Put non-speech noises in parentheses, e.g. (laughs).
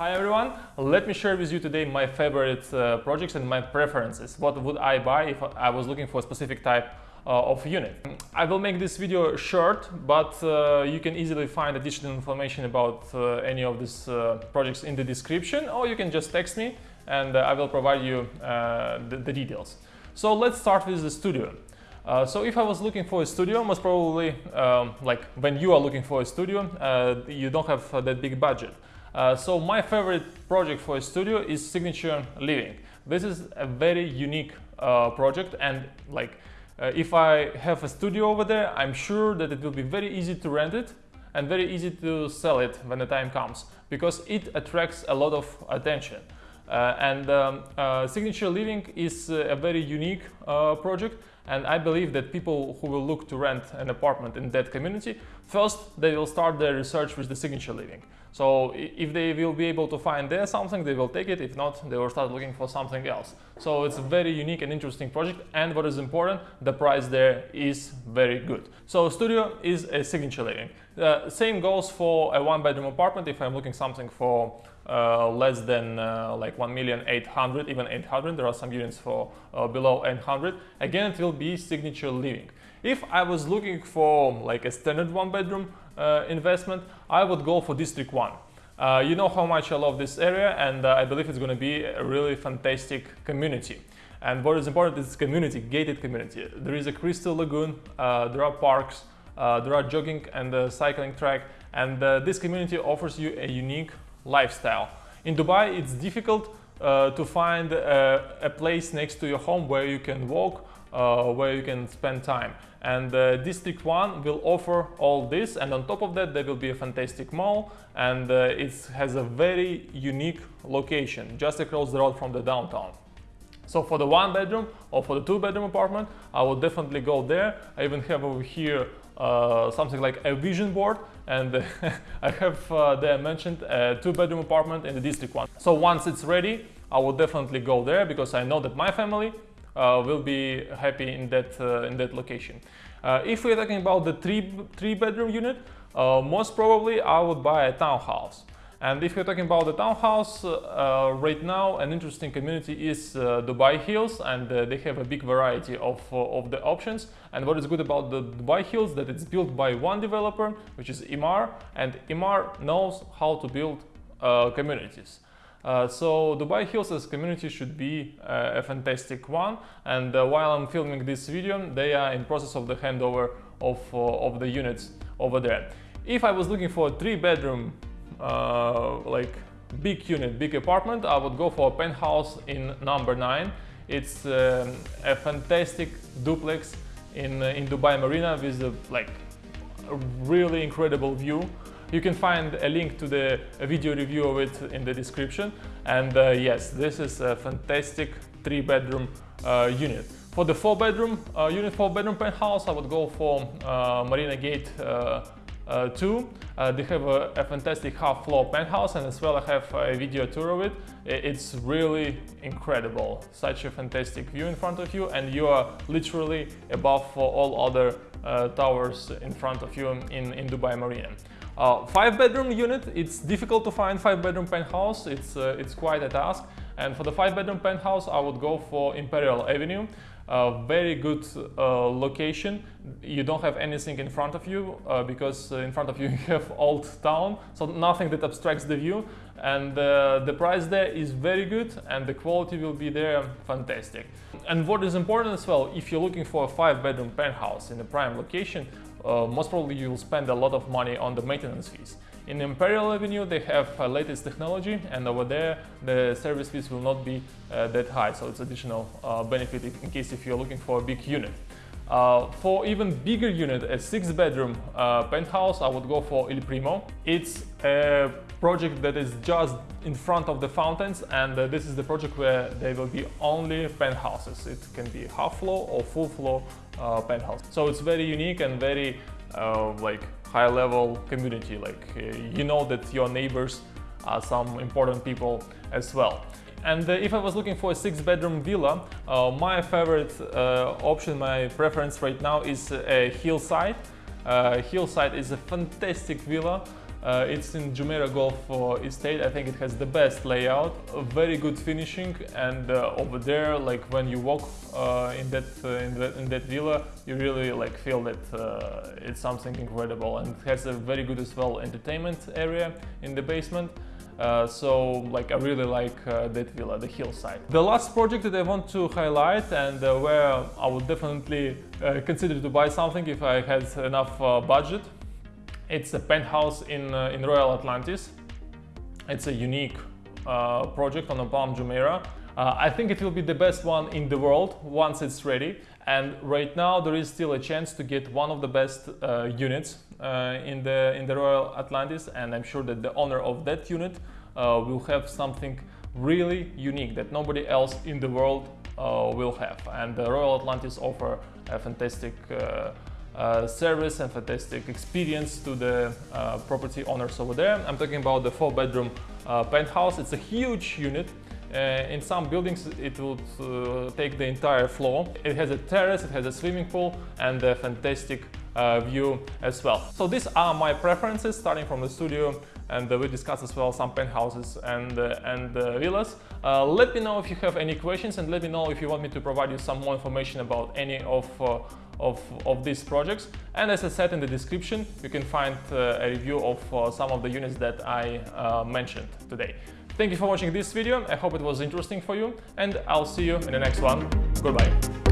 Hi everyone, let me share with you today my favorite uh, projects and my preferences. What would I buy if I was looking for a specific type uh, of unit. I will make this video short, but uh, you can easily find additional information about uh, any of these uh, projects in the description or you can just text me and uh, I will provide you the, the, details. So let's start with the studio. so if I was looking for a studio, most probably um, like when you are looking for a studio, you don't have that big budget. So my favorite project for a studio is Signature Living. This is a very unique project and like uh, if I have a studio over there, I'm sure that it will be very easy to rent it and very easy to sell it when the time comes because it attracts a lot of attention. Uh, and um, uh, Signature Living is uh, a very unique project and I believe that people who will look to rent an apartment in that community, first they will start their research with the Signature Living. So if they will be able to find there something, they will take it. If not, they will start looking for something else. So it's a very unique and interesting project. And what is important, the price there is very good. So studio is a signature living. Uh, same goes for a one bedroom apartment. If I'm looking something for less than uh, like 1 million 800, even 800, there are some units for uh, below 800. Again, it will be signature living. If I was looking for like a standard one bedroom uh, investment, I would go for District 1. Uh, you know how much I love this area and uh, I believe it's going to be a really fantastic community. And what is important is community, gated community. There is a crystal lagoon, uh, there are parks, uh, there are jogging and uh, cycling track and this community offers you a unique lifestyle. In Dubai it's difficult to find a place next to your home where you can walk, where you can spend time and uh, District 1 will offer all this and on top of that there will be a fantastic mall and uh, it has a very unique location just across the road from the downtown. So for the one bedroom or for the two bedroom apartment I will definitely go there. I even have over here uh, something like a vision board and (laughs) I have uh, there mentioned a two bedroom apartment in the District 1. So once it's ready I will definitely go there because I know that my family uh, will be happy in that uh, in that location. Uh, if we're talking about the three three bedroom unit, most probably I would buy a townhouse. And if you're talking about the townhouse, uh, right now an interesting community is uh, Dubai Hills and uh, they have a big variety of, of the options. And what is good about the Dubai Hills that it's built by one developer, which is Emaar, and Emaar knows how to build communities. Uh, so Dubai Hills as community should be uh, a fantastic one and uh, while I'm filming this video they are in process of the handover of, uh, of the units over there. If I was looking for a three bedroom uh, like big unit, big apartment, I would go for a penthouse in number 9. It's um, a fantastic duplex in, in Dubai Marina with a, like a really incredible view you can find a link to the video review of it in the description. And uh, yes, this is a fantastic three bedroom uh, unit. For the four bedroom uh, unit, four bedroom penthouse, I would go for uh, Marina Gate uh, uh, 2. they have a, a, fantastic half floor penthouse and as well I have a video tour of it. It's really incredible. Such a fantastic view in front of you and you are literally above all other towers in front of you in, in Dubai Marina. Uh, five bedroom unit, it's difficult to find five bedroom penthouse, it's, uh, it's quite a task. And for the five bedroom penthouse, I would go for Imperial Avenue. Uh, very good uh, location. You don't have anything in front of you uh, because uh, in front of you (laughs) you have Old Town, so nothing that obstructs the view. And uh, the price there is very good and the quality will be there fantastic. And what is important as well, if you're looking for a five bedroom penthouse in a prime location, uh, most probably you'll spend a lot of money on the maintenance fees. In Imperial Avenue they have uh, latest technology and over there the service fees will not be uh, that high so it's additional uh, benefit in case if you're looking for a big unit. Uh, for even bigger unit, a six bedroom uh, penthouse, I would go for Il Primo. It's a project that is just in front of the fountains and uh, this is the project where there will be only penthouses. It can be half floor or full floor penthouse. So it's very unique and very like high level community. Like uh, you know that your neighbors are some important people as well. And uh, if I was looking for a six bedroom villa, uh, my favorite uh, option, my preference right now is a Hillside. Hillside is a fantastic villa Uh, it's in Jumeirah Golf uh, Estate. I think it has the best layout, very good finishing, and uh, over there, like when you walk uh, in that uh, in that in that villa, you really like feel that uh, it's something incredible, and it has a very good as well entertainment area in the basement. Uh, so like I really like uh, that villa, the hillside. The last project that I want to highlight and uh, where I would definitely consider to buy something if I had enough budget, it's a penthouse in, uh, in Royal Atlantis. It's a unique project on the Palm Jumeirah. I think it will be the best one in the world once it's ready and right now there is still a chance to get one of the best uh, units uh, in the in the Royal Atlantis and I'm sure that the owner of that unit uh, will have something really unique that nobody else in the world uh, will have and the Royal Atlantis offer a fantastic uh, uh, service and fantastic experience to the property owners over there. I'm talking about the four bedroom penthouse. It's a huge unit uh, in some buildings it would uh, take the entire floor. It has a terrace, it has a swimming pool and a fantastic uh, view as well. So these are my preferences starting from the studio and we discussed as well some penthouses and, and villas. let me know if you have any questions and let me know if you want me to provide you some more information about any of of, of, these projects. And as I said in the description, you can find uh, a review of uh, some of the units that I uh, mentioned today. Thank you for watching this video. I hope it was interesting for you and I'll see you in the next one. Goodbye.